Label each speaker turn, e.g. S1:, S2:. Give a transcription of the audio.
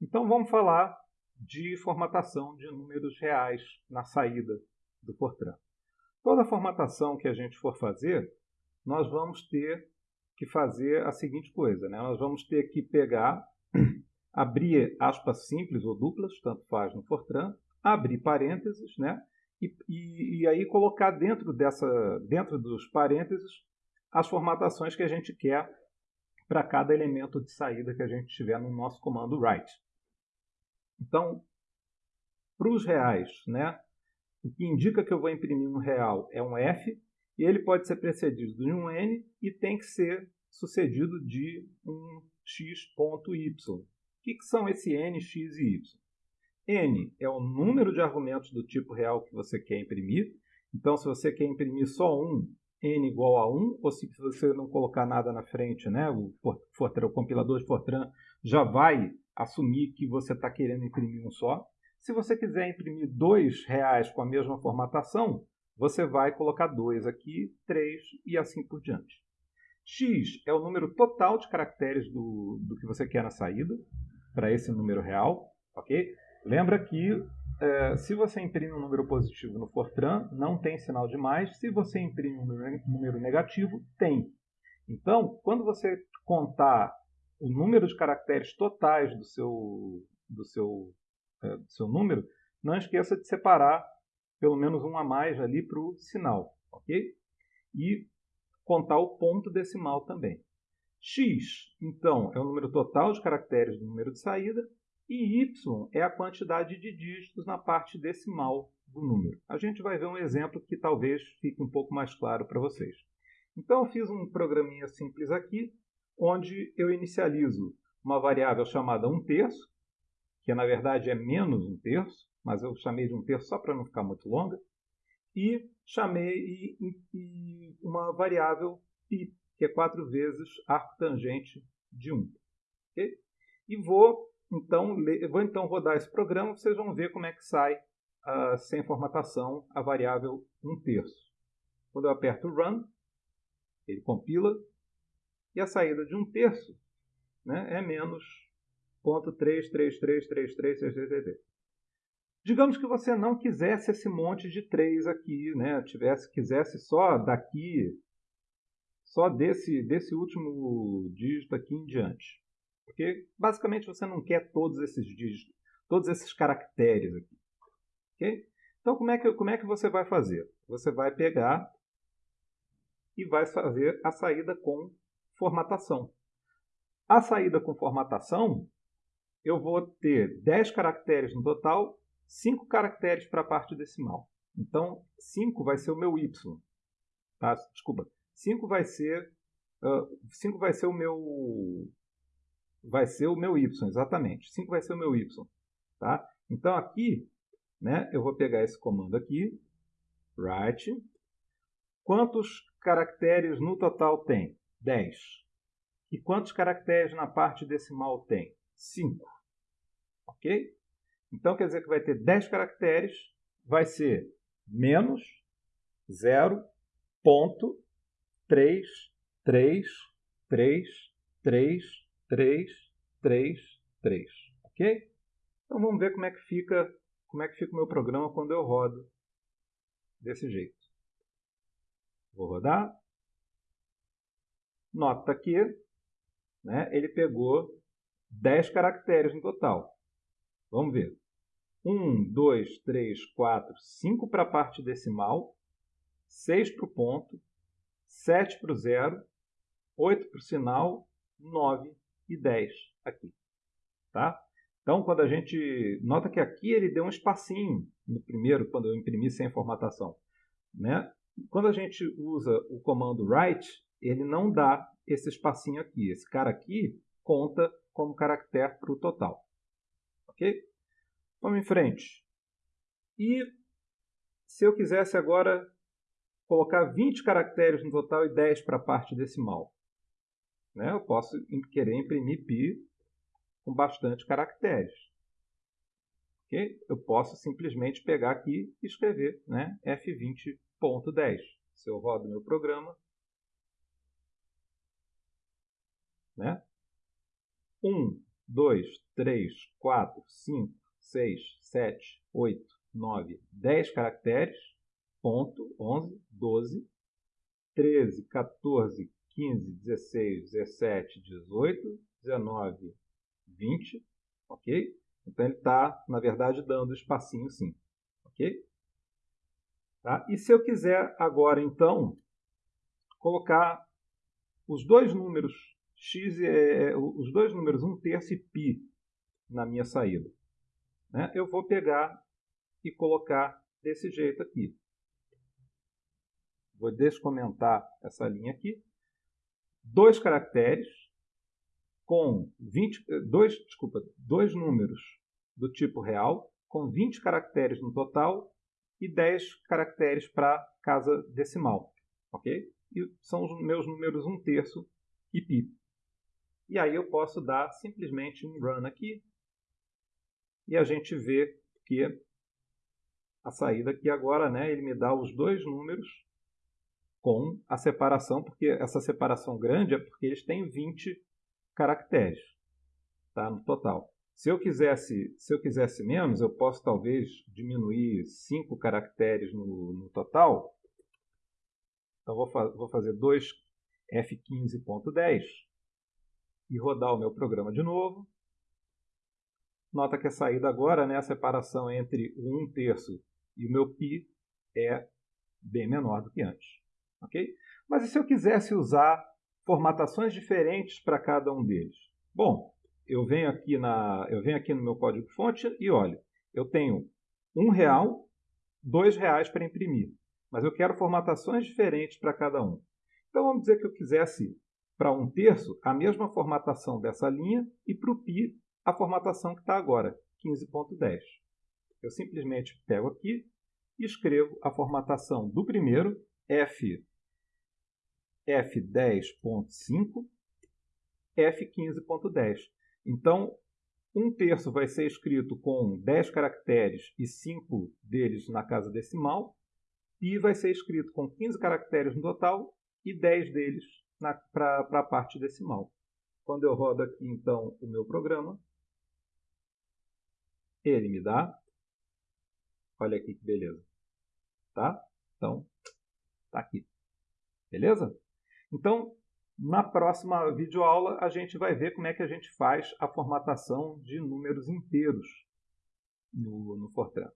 S1: Então vamos falar de formatação de números reais na saída do Fortran. Toda formatação que a gente for fazer, nós vamos ter que fazer a seguinte coisa. Né? Nós vamos ter que pegar, abrir aspas simples ou duplas, tanto faz no Fortran, abrir parênteses, né? E, e, e, aí colocar dentro, dessa, dentro dos parênteses as formatações que a gente quer para cada elemento de saída que a gente tiver no nosso comando write. Então, para os reais, né, o que indica que eu vou imprimir um real é um F, e ele pode ser precedido de um N e tem que ser sucedido de um x.y. O que, que são esse N, x e y? N é o número de argumentos do tipo real que você quer imprimir. Então, se você quer imprimir só um, n igual a 1, ou se você não colocar nada na frente, né, o, Fortran, o compilador de Fortran já vai assumir que você está querendo imprimir um só. Se você quiser imprimir dois reais com a mesma formatação, você vai colocar 2 aqui, 3 e assim por diante. X é o número total de caracteres do, do que você quer na saída, para esse número real. ok? Lembra que é, se você imprime um número positivo no Fortran, não tem sinal de mais. Se você imprime um número negativo, tem. Então, quando você contar o número de caracteres totais do seu, do seu, é, do seu número, não esqueça de separar pelo menos um a mais ali para o sinal, ok? E contar o ponto decimal também. x, então, é o número total de caracteres do número de saída, e y é a quantidade de dígitos na parte decimal do número. A gente vai ver um exemplo que talvez fique um pouco mais claro para vocês. Então, eu fiz um programinha simples aqui, onde eu inicializo uma variável chamada 1 terço, que na verdade é menos 1 terço, mas eu chamei de um terço só para não ficar muito longa, e chamei uma variável π, que é 4 vezes arco tangente de 1. Okay? E vou então, vou então rodar esse programa, vocês vão ver como é que sai uh, sem formatação a variável 1 terço. Quando eu aperto Run, ele compila, e a saída de 1 terço né, é menos 0.3333333. Digamos que você não quisesse esse monte de 3 aqui, né? Tivesse, quisesse só daqui, só desse, desse último dígito aqui em diante. Porque basicamente você não quer todos esses dígitos, todos esses caracteres aqui. Okay? Então como é, que, como é que você vai fazer? Você vai pegar e vai fazer a saída com formatação. A saída com formatação, eu vou ter 10 caracteres no total 5 caracteres para a parte decimal. Então, 5 vai ser o meu y. Tá? Desculpa. 5 vai ser uh, 5 vai ser o meu vai ser o meu y, exatamente. 5 vai ser o meu y, tá? Então aqui, né, eu vou pegar esse comando aqui, write. Quantos caracteres no total tem? 10. E quantos caracteres na parte decimal tem? 5. OK? Então, quer dizer que vai ter 10 caracteres, vai ser menos 0.3333333, ok? Então vamos ver como é que fica, como é que fica o meu programa quando eu rodo desse jeito. Vou rodar. Nota que né, ele pegou 10 caracteres no total. Vamos ver. 1, 2, 3, 4, 5 para a parte decimal, 6 para o ponto, 7 para o zero, 8 para o sinal, 9 e 10 aqui. Tá? Então, quando a gente... Nota que aqui ele deu um espacinho no primeiro, quando eu imprimi sem formatação. Né? Quando a gente usa o comando write, ele não dá esse espacinho aqui. Esse cara aqui conta como caractere para o total. Ok? Vamos em frente. E se eu quisesse agora colocar 20 caracteres no total e 10 para a parte decimal, né? eu posso querer imprimir pi com bastante caracteres. Okay? Eu posso simplesmente pegar aqui e escrever né? F20.10. Se eu rodo meu programa, né? 1, 2, 3, 4, 5, 6, 7, 8, 9, 10 caracteres, ponto, 11, 12, 13, 14, 15, 16, 17, 18, 19, 20, ok? Então ele está, na verdade, dando espacinho sim, ok? Tá? E se eu quiser agora, então, colocar os dois números x, é, os dois números 1 terço e π na minha saída, né? eu vou pegar e colocar desse jeito aqui. Vou descomentar essa linha aqui. Dois caracteres com 20, dois, desculpa, dois números do tipo real, com 20 caracteres no total e 10 caracteres para casa decimal. Ok? E são os meus números 1 terço e pi. E aí eu posso dar simplesmente um run aqui e a gente vê que a saída aqui agora, né, ele me dá os dois números com a separação, porque essa separação grande é porque eles têm 20 caracteres tá, no total. Se eu quisesse, se eu quisesse menos, eu posso talvez diminuir 5 caracteres no, no total. Então vou, fa vou fazer 2 F15.10 e rodar o meu programa de novo. Nota que a saída agora, né, a separação entre o 1 terço e o meu π é bem menor do que antes. ok? Mas e se eu quisesse usar formatações diferentes para cada um deles? Bom, eu venho aqui, na, eu venho aqui no meu código-fonte e olho, eu tenho um real, dois reais para imprimir, mas eu quero formatações diferentes para cada um. Então vamos dizer que eu quisesse para um terço a mesma formatação dessa linha e para o π a formatação que está agora, 15.10. Eu simplesmente pego aqui e escrevo a formatação do primeiro, F, F10.5, F15.10. Então, um terço vai ser escrito com 10 caracteres e 5 deles na casa decimal, e vai ser escrito com 15 caracteres no total e 10 deles para a parte decimal. Quando eu rodo aqui, então, o meu programa, ele me dá. Olha aqui que beleza. Tá? Então, tá aqui. Beleza? Então, na próxima videoaula, a gente vai ver como é que a gente faz a formatação de números inteiros no, no Fortran.